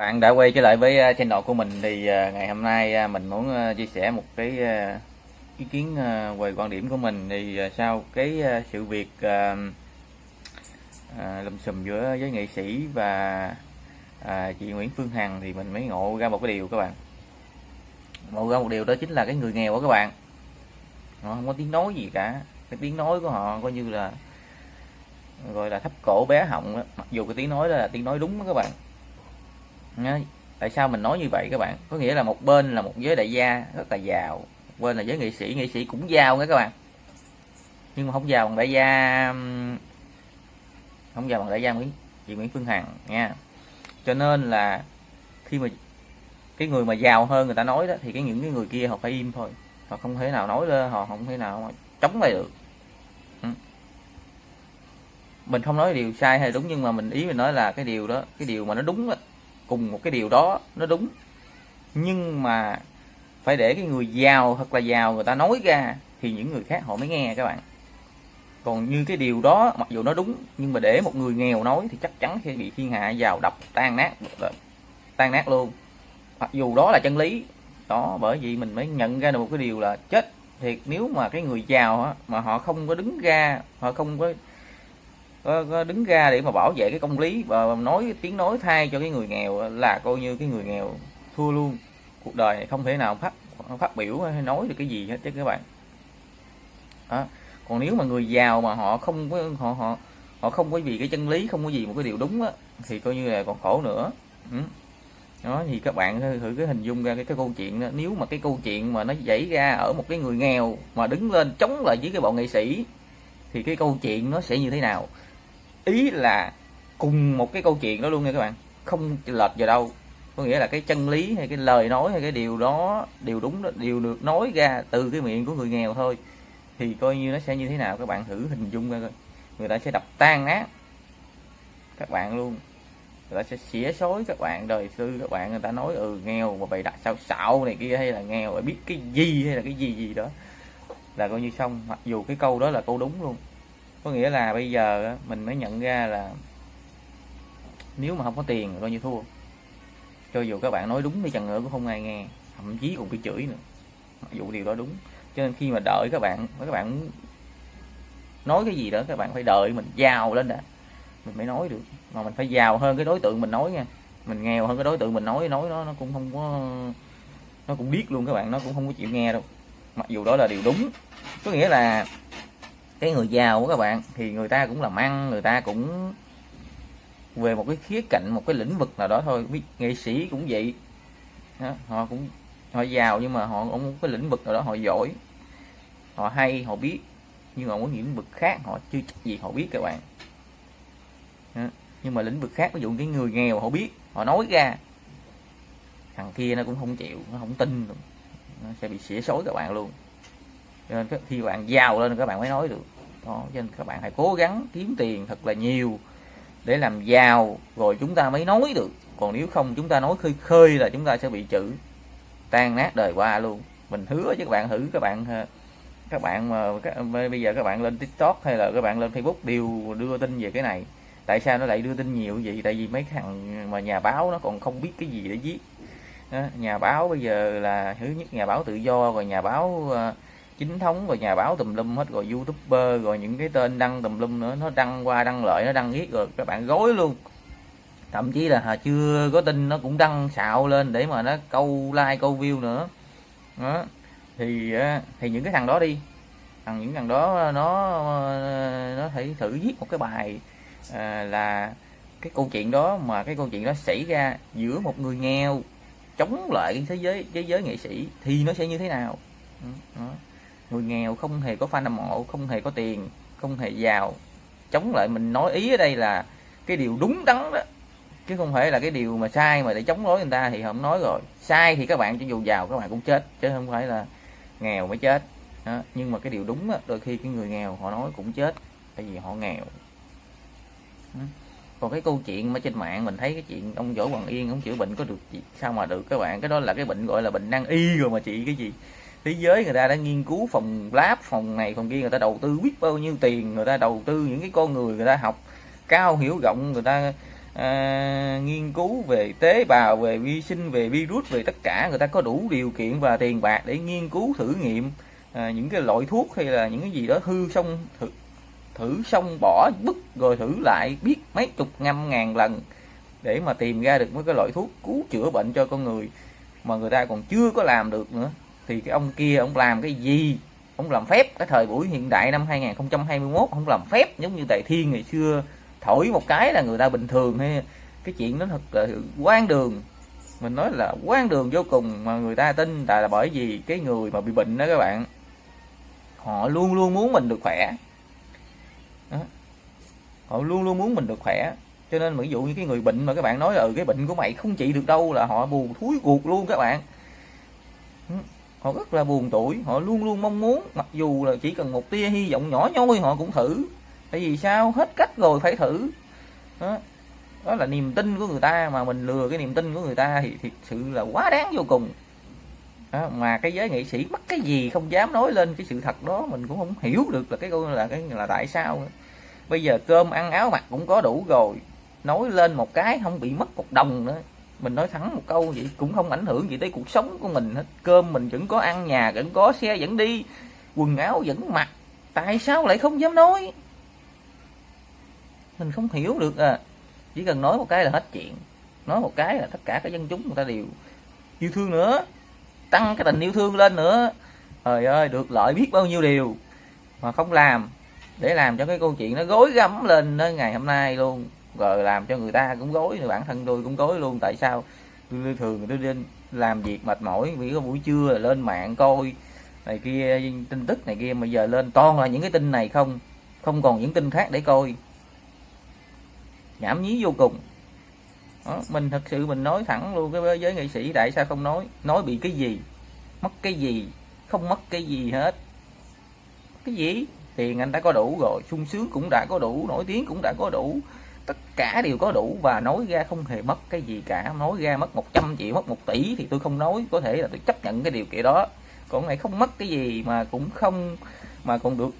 Bạn đã quay trở lại với à, channel của mình thì à, ngày hôm nay à, mình muốn chia sẻ một cái ý kiến về quan điểm của mình. Thì sau cái sự việc lùm xùm giữa với nghệ sĩ và chị Nguyễn Phương Hằng thì mình mới ngộ ra một cái điều các bạn. Ngộ ra một điều đó chính là cái người nghèo của các bạn. Họ không có tiếng nói gì cả. Cái tiếng nói của họ coi như là, gọi là thấp cổ bé họng đó. mặc dù cái tiếng nói đó là tiếng nói đúng đó các bạn tại sao mình nói như vậy các bạn? Có nghĩa là một bên là một giới đại gia rất là giàu một bên là giới nghệ sĩ nghệ sĩ cũng giàu nha các bạn. Nhưng mà không giàu bằng đại gia không giàu bằng đại gia Nguyễn chị Nguyễn Phương Hằng nha. Cho nên là khi mà cái người mà giàu hơn người ta nói đó thì cái những cái người kia họ phải im thôi. Họ không thể nào nói lên họ không thể nào mà chống lại được. Ừ. mình không nói điều sai hay đúng nhưng mà mình ý mình nói là cái điều đó cái điều mà nó đúng đó, cùng một cái điều đó nó đúng. Nhưng mà phải để cái người giàu thật là giàu người ta nói ra thì những người khác họ mới nghe các bạn. Còn như cái điều đó mặc dù nó đúng nhưng mà để một người nghèo nói thì chắc chắn sẽ bị thiên hạ giàu đập tan nát tan nát luôn. Mặc dù đó là chân lý đó bởi vì mình mới nhận ra được một cái điều là chết thiệt. Nếu mà cái người giàu á, mà họ không có đứng ra họ không có có, có đứng ra để mà bảo vệ cái công lý và nói tiếng nói thay cho cái người nghèo là coi như cái người nghèo thua luôn. Cuộc đời này không thể nào phát phát biểu hay nói được cái gì hết chứ các bạn. Đó. còn nếu mà người giàu mà họ không có họ họ họ không có vì cái chân lý không có gì một cái điều đúng á thì coi như là còn khổ nữa. Ừ. đó thì các bạn thử cái hình dung ra cái, cái câu chuyện đó. Nếu mà cái câu chuyện mà nó xảy ra ở một cái người nghèo mà đứng lên chống lại với cái bọn nghệ sĩ thì cái câu chuyện nó sẽ như thế nào? Ý là cùng một cái câu chuyện đó luôn nha các bạn. Không lệch vào đâu. Có nghĩa là cái chân lý hay cái lời nói hay cái điều đó, điều đúng đó, điều được nói ra từ cái miệng của người nghèo thôi, thì coi như nó sẽ như thế nào? Các bạn thử hình dung ra coi. Người ta sẽ đập tan nát các bạn luôn. Người ta sẽ xỉa xối các bạn, đời sư các bạn người ta nói ừ nghèo mà bày đặt sao xạo này kia, hay là nghèo phải biết cái gì, hay là cái gì gì đó. Là coi như xong. Mặc dù cái câu đó là câu đúng luôn có nghĩa là bây giờ mình mới nhận ra là nếu mà không có tiền coi như thua. Cho dù các bạn nói đúng đi chăng nữa cũng không ai nghe, thậm chí cũng bị chửi nữa. Mặc dù điều đó đúng. Cho nên khi mà đợi các bạn các bạn nói cái gì đó, các bạn phải đợi mình giàu lên đã. Mình mới nói được. Mà mình phải giàu hơn cái đối tượng mình nói nha. Mình nghèo hơn cái đối tượng mình nói nói nó nó cũng không có, nó cũng biết luôn các bạn, nó cũng không có chịu nghe đâu. Mặc dù đó là điều đúng. Có nghĩa là cái người giàu của các bạn thì người ta cũng làm ăn người ta cũng về một cái khía cạnh một cái lĩnh vực nào đó thôi. Biết nghệ sĩ cũng vậy. Đó, họ cũng họ giàu nhưng mà họ cũng một cái lĩnh vực nào đó họ giỏi họ hay họ biết. Nhưng mà có những lĩnh vực khác họ chưa chắc gì họ biết các bạn. Đó. nhưng mà lĩnh vực khác ví dụ cái người nghèo họ biết họ nói ra. Thằng kia nó cũng không chịu nó không tin nó sẽ bị xỉa xối các bạn luôn cho nên khi bạn giàu lên các bạn mới nói được. Đó cho nên các bạn hãy cố gắng kiếm tiền thật là nhiều để làm giàu rồi chúng ta mới nói được. Còn nếu không chúng ta nói khơi khơi là chúng ta sẽ bị chữ tan nát đời qua luôn. Mình hứa với các bạn thử các bạn ờ, các bạn mà các, bây giờ các bạn lên tiktok hay là các bạn lên facebook đều đưa tin về cái này. Tại sao nó lại đưa tin nhiều vậy? Tại vì mấy thằng mà nhà báo nó còn không biết cái gì để viết. Đó, nhà báo bây giờ là thứ nhất nhà báo tự do rồi nhà báo uh, chính thống rồi nhà báo tùm lum hết rồi youtuber rồi những cái tên đăng tùm lum nữa nó đăng qua đăng lợi nó đăng viết rồi các bạn gối luôn. Thậm chí là chưa có tin nó cũng đăng xạo lên để mà nó câu like câu view nữa. Đó. Thì thì những cái thằng đó đi. Thằng những thằng đó nó nó phải thử viết một cái bài à, là cái câu chuyện đó mà cái câu chuyện đó xảy ra giữa một người nghèo chống lại cái thế giới thế giới nghệ sĩ thì nó sẽ như thế nào? Đó người nghèo không hề có fan hâm mộ không hề có tiền không hề giàu. Chống lại mình nói ý ở đây là cái điều đúng đắn đó. Chứ không phải là cái điều mà sai mà để chống đối người ta thì không nói rồi. Sai thì các bạn cho dù giàu các bạn cũng chết chứ không phải là nghèo mới chết. Đó. nhưng mà cái điều đúng đó, đôi khi cái người nghèo họ nói cũng chết tại vì họ nghèo. Còn cái câu chuyện mà trên mạng mình thấy cái chuyện ông võ hoàng yên ông chữa bệnh có được gì? Sao mà được các bạn? Cái đó là cái bệnh gọi là bệnh năng y rồi mà chị cái gì? Thế giới người ta đã nghiên cứu phòng lab phòng này phòng kia người ta đầu tư biết bao nhiêu tiền người ta đầu tư những cái con người người ta học cao hiểu rộng người ta à, nghiên cứu về tế bào về vi sinh về virus về tất cả người ta có đủ điều kiện và tiền bạc để nghiên cứu thử nghiệm à, những cái loại thuốc hay là những cái gì đó hư xong thử, thử xong bỏ bứt rồi thử lại biết mấy chục năm ngàn lần để mà tìm ra được mấy cái loại thuốc cứu chữa bệnh cho con người mà người ta còn chưa có làm được nữa thì cái ông kia ông làm cái gì? Ông làm phép. Cái thời buổi hiện đại năm 2021 không làm phép giống như đại thiên ngày xưa. Thổi một cái là người ta bình thường. Hay cái chuyện đó thật là quan đường. Mình nói là quan đường vô cùng mà người ta tin tại là bởi vì cái người mà bị bệnh đó các bạn. Họ luôn luôn muốn mình được khỏe. Đó. họ luôn luôn muốn mình được khỏe. Cho nên ví dụ như cái người bệnh mà các bạn nói là ừ, cái bệnh của mày không trị được đâu là họ buồn thúi cuộc luôn các bạn họ rất là buồn tuổi họ luôn luôn mong muốn mặc dù là chỉ cần một tia hy vọng nhỏ nhoi họ cũng thử. Tại vì sao? Hết cách rồi phải thử. Đó, đó là niềm tin của người ta mà mình lừa cái niềm tin của người ta thì thiệt sự là quá đáng vô cùng. Đó, mà cái giới nghệ sĩ mất cái gì không dám nói lên cái sự thật đó mình cũng không hiểu được là cái câu là cái là tại sao bây giờ cơm ăn áo mặc cũng có đủ rồi nói lên một cái không bị mất một đồng nữa mình nói thẳng một câu vậy, cũng không ảnh hưởng gì tới cuộc sống của mình hết. Cơm mình vẫn có ăn, nhà vẫn có, xe vẫn đi, quần áo vẫn mặc, tại sao lại không dám nói? Mình không hiểu được à. Chỉ cần nói một cái là hết chuyện. Nói một cái là tất cả các dân chúng người ta đều yêu thương nữa. Tăng cái tình yêu thương lên nữa. Trời ơi, được lợi biết bao nhiêu điều mà không làm để làm cho cái câu chuyện nó gối gắm lên đến ngày hôm nay luôn rồi làm cho người ta cũng gối bản thân tôi cũng gối luôn. Tại sao? Tôi thường tôi lên làm việc mệt mỏi vì có buổi trưa là lên mạng coi này kia tin tức này kia. Mà giờ lên toàn là những cái tin này không không còn những tin khác để coi. Nhảm nhí vô cùng. Đó, mình thật sự mình nói thẳng luôn cái giới nghệ sĩ tại sao không nói? Nói bị cái gì? Mất cái gì? Không mất cái gì hết. Cái gì? Tiền anh đã có đủ rồi sung sướng cũng đã có đủ nổi tiếng cũng đã có đủ tất cả đều có đủ và nói ra không hề mất cái gì cả. Nói ra mất 100 triệu mất 1 tỷ thì tôi không nói. Có thể là tôi chấp nhận cái điều kiện đó. Còn này không mất cái gì mà cũng không mà còn được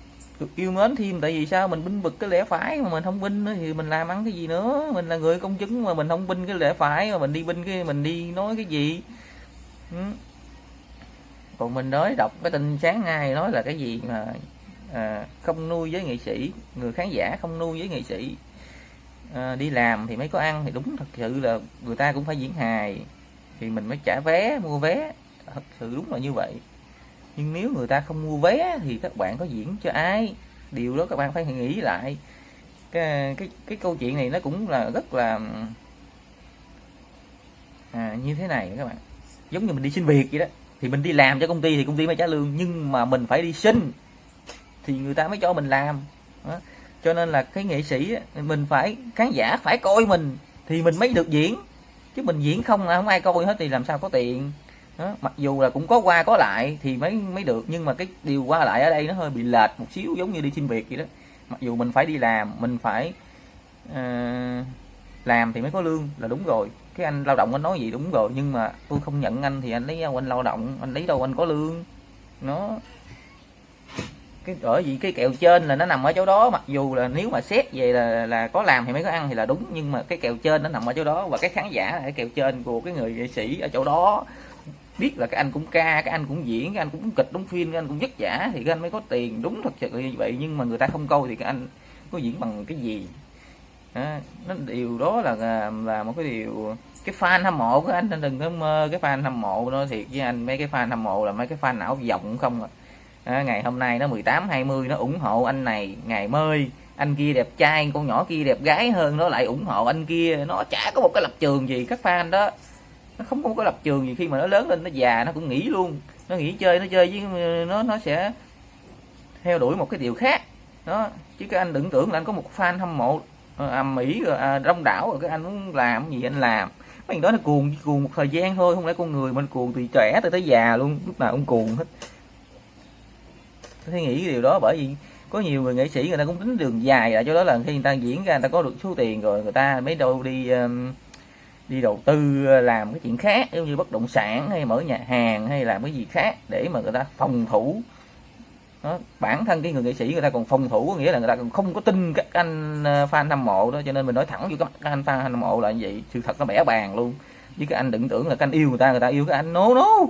được yêu mến thêm. Tại vì sao? Mình binh vực cái lẽ phải mà mình không binh nữa thì mình làm ăn cái gì nữa? Mình là người công chứng mà mình không binh cái lẽ phải mà mình đi binh cái mình đi nói cái gì? Ừ. còn mình nói đọc cái tin sáng nay nói là cái gì mà à, không nuôi với nghệ sĩ. Người khán giả không nuôi với nghệ sĩ à, đi làm thì mới có ăn thì đúng thật sự là người ta cũng phải diễn hài. Thì mình mới trả vé mua vé. Thật sự đúng là như vậy. Nhưng nếu người ta không mua vé thì các bạn có diễn cho ai? Điều đó các bạn phải nghĩ lại. Cái cái cái câu chuyện này nó cũng là rất là à, như thế này các bạn. Giống như mình đi xin việc vậy đó. Thì mình đi làm cho công ty thì công ty mới trả lương nhưng mà mình phải đi xin. Thì người ta mới cho mình làm. Đó cho nên là cái nghệ sĩ mình phải khán giả phải coi mình thì mình mới được diễn. Chứ mình diễn không không ai coi hết thì làm sao có tiền. Đó, mặc dù là cũng có qua có lại thì mới mới được. Nhưng mà cái điều qua lại ở đây nó hơi bị lệch một xíu giống như đi xin việc vậy đó. Mặc dù mình phải đi làm mình phải uh, làm thì mới có lương là đúng rồi. Cái anh lao động anh nói gì đúng rồi. Nhưng mà tôi không nhận anh thì anh lấy anh lao động anh lấy đâu anh có lương. Nó cái ở vì cái kèo trên là nó nằm ở chỗ đó mặc dù là nếu mà xét về là là có làm thì mới có ăn thì là đúng nhưng mà cái kèo trên nó nằm ở chỗ đó và cái khán giả là cái kèo trên của cái người nghệ sĩ ở chỗ đó biết là cái anh cũng ca cái anh cũng diễn cái anh cũng kịch đóng phim cái anh cũng vất giả thì cái anh mới có tiền đúng thật sự như vậy nhưng mà người ta không câu thì cái anh có diễn bằng cái gì à, nó điều đó là là một cái điều cái fan hâm mộ của anh đừng có mơ cái fan hâm mộ nó thiệt với anh mấy cái fan hâm mộ là mấy cái fan não vọng không à à ngày hôm nay nó 18 20 nó ủng hộ anh này. Ngày mơi anh kia đẹp trai con nhỏ kia đẹp gái hơn nó lại ủng hộ anh kia. Nó chả có một cái lập trường gì các fan đó. Nó không có lập trường gì khi mà nó lớn lên nó già nó cũng nghĩ luôn. Nó nghĩ chơi nó chơi với nó nó sẽ theo đuổi một cái điều khác. Đó chứ các anh đừng tưởng là anh có một fan hâm mộ ờ, mỹ rồi ờ, à, đông đảo rồi các anh muốn làm gì anh làm. Mấy đó nó cuồng cuồng một thời gian thôi không lẽ con người mình cuồng từ trẻ tới tới già luôn lúc nào cũng cuồng hết suy nghĩ cái điều đó bởi vì có nhiều người nghệ sĩ người ta cũng tính đường dài là cho đó là khi người ta diễn ra người ta có được số tiền rồi người ta mới đâu đi um, đi đầu tư uh, làm cái chuyện khác giống như bất động sản hay mở nhà hàng hay làm cái gì khác để mà người ta phòng thủ. Đó, bản thân cái người nghệ sĩ người ta còn phòng thủ có nghĩa là người ta còn không có tin các anh uh, fan hâm mộ đó. Cho nên mình nói thẳng với các anh fan hâm mộ là như vậy sự thật nó bẻ bàn luôn. Với các anh đừng tưởng là các anh yêu người ta người ta yêu các anh. Nố no, no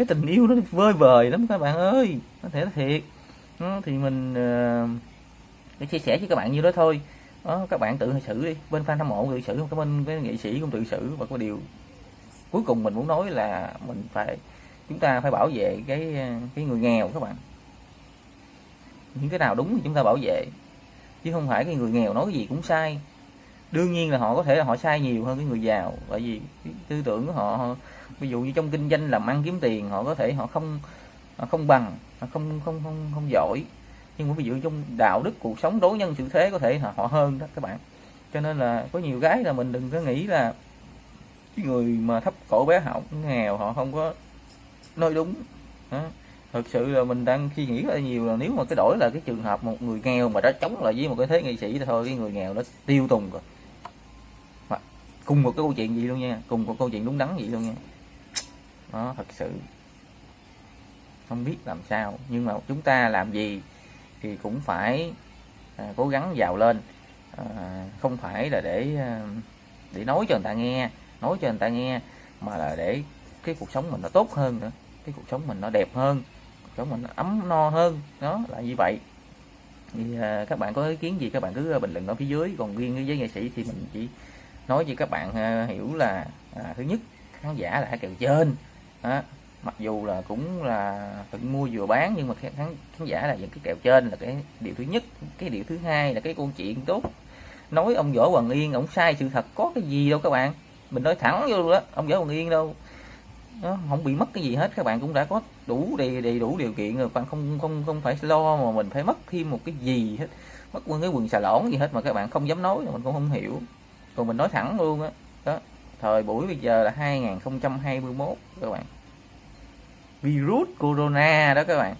cái tình yêu nó vơi vời lắm các bạn ơi có thể thiệt. Đó, thì mình uh, chia sẻ với các bạn như đó thôi. Đó, các bạn tự xử đi bên fan hâm mộ tự xử cái bên cái nghệ sĩ cũng tự xử. Và có điều cuối cùng mình muốn nói là mình phải chúng ta phải bảo vệ cái ờ, cái người nghèo các bạn. Những cái nào đúng thì chúng ta bảo vệ chứ không phải cái người nghèo nói cái gì cũng sai. Đương nhiên là họ có thể là họ sai nhiều hơn cái người giàu bởi vì cái tư tưởng của họ ví dụ như trong kinh doanh làm ăn kiếm tiền, họ có thể họ không họ không bằng, họ không không không không giỏi. Nhưng mà ví dụ trong đạo đức, cuộc sống đối nhân xử thế có thể họ họ hơn đó các bạn. Cho nên là có nhiều gái là mình đừng có nghĩ là cái người mà thấp cổ bé họng nghèo, họ không có nói đúng. Đó. thực sự là mình đang suy nghĩ rất là nhiều là nếu mà cái đổi là cái trường hợp một người nghèo mà đã chống lại với một cái thế nghệ sĩ thì thôi, cái người nghèo nó tiêu tùng rồi. Mà cùng một cái câu chuyện gì luôn nha, cùng một câu chuyện đúng đắn gì luôn nha nó thật sự. Không biết làm sao. Nhưng mà chúng ta làm gì thì cũng phải à, cố gắng giàu lên. À, không phải là để à, để nói cho người ta nghe nói cho người ta nghe mà là để cái cuộc sống mình nó tốt hơn nữa cái cuộc sống mình nó đẹp hơn cuộc sống mình nó ấm no hơn. Nó là như vậy. Thì à, các bạn có ý kiến gì các bạn cứ bình luận ở phía dưới. Còn riêng với nghệ sĩ thì mình chỉ nói cho các bạn à, hiểu là à, thứ nhất khán giả là hai kèo trên đó. mặc dù là cũng là cũng mua vừa bán nhưng mà khán, khán giả là những cái kèo trên là cái điều thứ nhất cái điều thứ hai là cái câu chuyện tốt. Nói ông võ hoàng yên ông sai sự thật có cái gì đâu các bạn. Mình nói thẳng vô đó ông võ hoàng yên đâu. Nó không bị mất cái gì hết các bạn cũng đã có đủ đầy đầy đủ điều kiện rồi bạn không không không phải lo mà mình phải mất thêm một cái gì hết. Mất quên cái quần xà lỏn gì hết mà các bạn không dám nói mình cũng không hiểu. Còn mình nói thẳng luôn á thời buổi bây giờ là 2021 các bạn. Virus corona đó các bạn.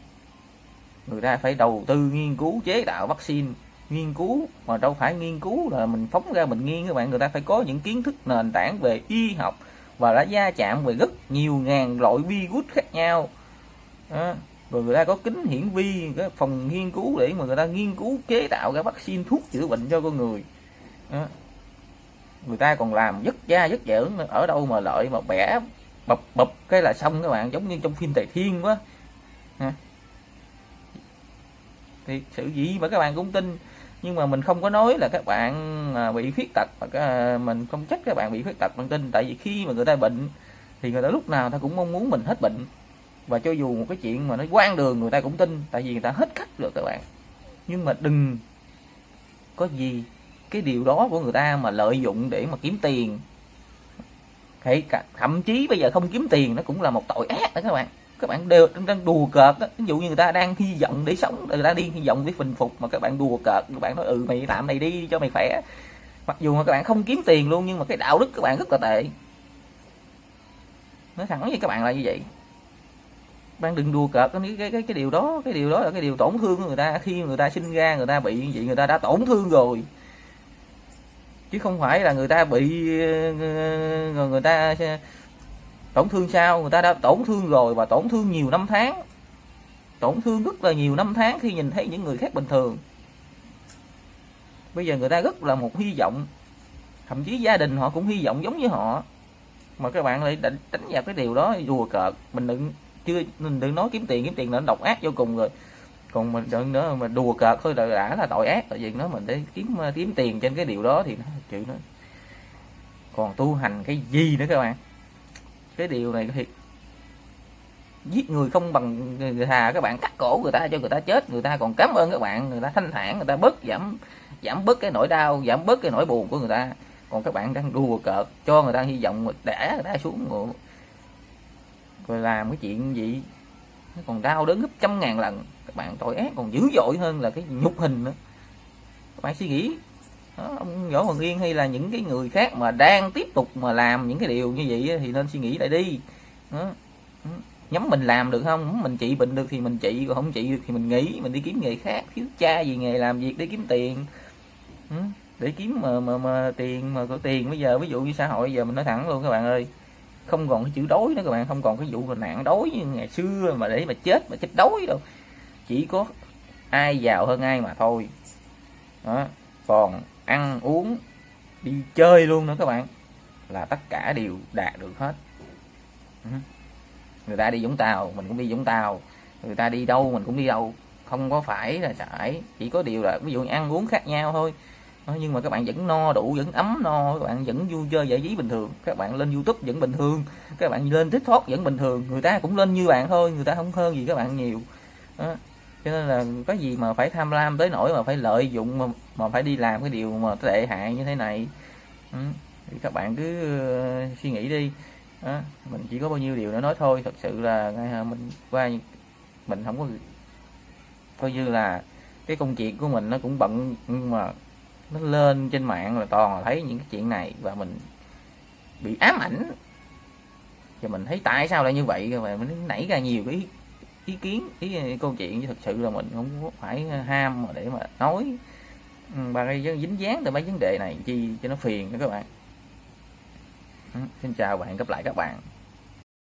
Người ta phải đầu tư nghiên cứu, chế tạo vaccine. Nghiên cứu mà đâu phải nghiên cứu là mình phóng ra mình nghiên các bạn. Người ta phải có những kiến thức nền tảng về y học và đã gia chạm về rất nhiều ngàn loại virus khác nhau. Đó. rồi người ta có kính hiển vi, cái phòng nghiên cứu để mà người ta nghiên cứu, chế tạo cái vaccine thuốc chữa bệnh cho con người. Đó người ta còn làm rất da rất dở ở đâu mà lợi mà bẻ, bập bập cái là xong các bạn. Giống như trong phim tài thiên quá. Thì sự gì mà các bạn cũng tin. Nhưng mà mình không có nói là các bạn à, bị khuyết tật và mình không trách các bạn bị khuyết tật bằng tin. Tại vì khi mà người ta bệnh, thì người ta lúc nào ta cũng mong muốn mình hết bệnh. Và cho dù một cái chuyện mà nó quan đường, người ta cũng tin. Tại vì người ta hết cách rồi các bạn. Nhưng mà đừng có gì cái điều đó của người ta mà lợi dụng để mà kiếm tiền. Hay cả, thậm chí bây giờ không kiếm tiền nó cũng là một tội ác đó các bạn. Các bạn đều đang đùa cợt đó. ví dụ như người ta đang hy vọng để sống, người ta đi hy vọng để bình phục mà các bạn đùa cợt, các bạn nói ừ mày làm này đi cho mày khỏe. Mặc dù mà các bạn không kiếm tiền luôn, nhưng mà cái đạo đức các bạn rất là tệ. Nói thẳng với các bạn là như vậy. Bạn đừng đùa cợt cái cái cái cái điều đó. Cái điều đó là cái điều tổn thương của người ta. Khi người ta sinh ra, người ta bị như vậy, người ta đã tổn thương rồi chứ không phải là người ta bị ờ, người, người ta tổn thương sao? Người ta đã tổn thương rồi và tổn thương nhiều năm tháng. Tổn thương rất là nhiều năm tháng khi nhìn thấy những người khác bình thường. Bây giờ người ta rất là một hy vọng. Thậm chí gia đình họ cũng hy vọng giống như họ. Mà các bạn lại đánh, đánh vào cái điều đó đùa cợt. Mình đừng chưa mình đừng nói kiếm tiền kiếm tiền là nó độc ác vô cùng rồi còn mình đừng nữa mà đùa cợt thôi là đã là tội ác. Tại vì nó mình để kiếm kiếm tiền trên cái điều đó thì nó chịu nó còn tu hành cái gì nữa các bạn? Cái điều này thiệt. Giết người không bằng người thà các bạn. Cắt cổ người ta cho người ta chết. Người ta còn cảm ơn các bạn. Người ta thanh thản, người ta bớt giảm giảm bớt cái nỗi đau, giảm bớt cái nỗi buồn của người ta. Còn các bạn đang đùa cợt, cho người ta hy vọng để người ta xuống ngủ rồi làm cái chuyện gì? Nó còn đau đớn gấp trăm ngàn lần. Các bạn tội ác còn dữ dội hơn là cái nhục hình nữa. Các bạn suy nghĩ đó, ông võ hoàng yên hay là những cái người khác mà đang tiếp tục mà làm những cái điều như vậy thì nên suy nghĩ lại đi. Đó. nhắm mình làm được không? Mình trị bệnh được thì mình trị còn không trị được thì mình nghỉ mình đi kiếm nghề khác. Thiếu cha gì nghề làm việc để kiếm tiền. Để kiếm mà mà, mà tiền mà có tiền. Bây giờ ví dụ như xã hội bây giờ mình nói thẳng luôn các bạn ơi không còn cái chữ đói nữa các bạn, không còn cái vụ là nạn đói như ngày xưa mà để mà chết mà chết đói đâu. Chỉ có ai giàu hơn ai mà thôi. Đó, còn ăn uống, đi chơi luôn nữa các bạn, là tất cả đều đạt được hết. Ừ. Người ta đi Vũng Tàu, mình cũng đi Vũng Tàu. Người ta đi đâu, mình cũng đi đâu. Không có phải là phải chỉ có điều là ví dụ ăn uống khác nhau thôi. Ờ, nhưng mà các bạn vẫn no đủ vẫn ấm no các bạn vẫn vui chơi giải trí bình thường. Các bạn lên youtube vẫn bình thường. Các bạn lên tiktok vẫn bình thường. Người ta cũng lên như bạn thôi người ta không hơn gì các bạn nhiều. Đó. cho nên là có gì mà phải tham lam tới nỗi mà phải lợi dụng mà, mà phải đi làm cái điều mà tệ hại như thế này. Ừ. thì các bạn cứ uh, suy nghĩ đi. Đó. mình chỉ có bao nhiêu điều để nói thôi. Thật sự là à, mình qua mình không có coi như là cái công việc của mình nó cũng bận nhưng mà nó lên trên mạng là toàn là thấy những cái chuyện này và mình bị ám ảnh. Và mình thấy tại sao lại như vậy? Và mình nảy ra nhiều cái ý kiến, ý câu chuyện thật sự là mình không phải ham mà để mà nói. Ừ, và gây dính dáng từ mấy vấn đề này chi cho nó phiền các bạn. Ừ, xin chào và hẹn gặp lại các bạn.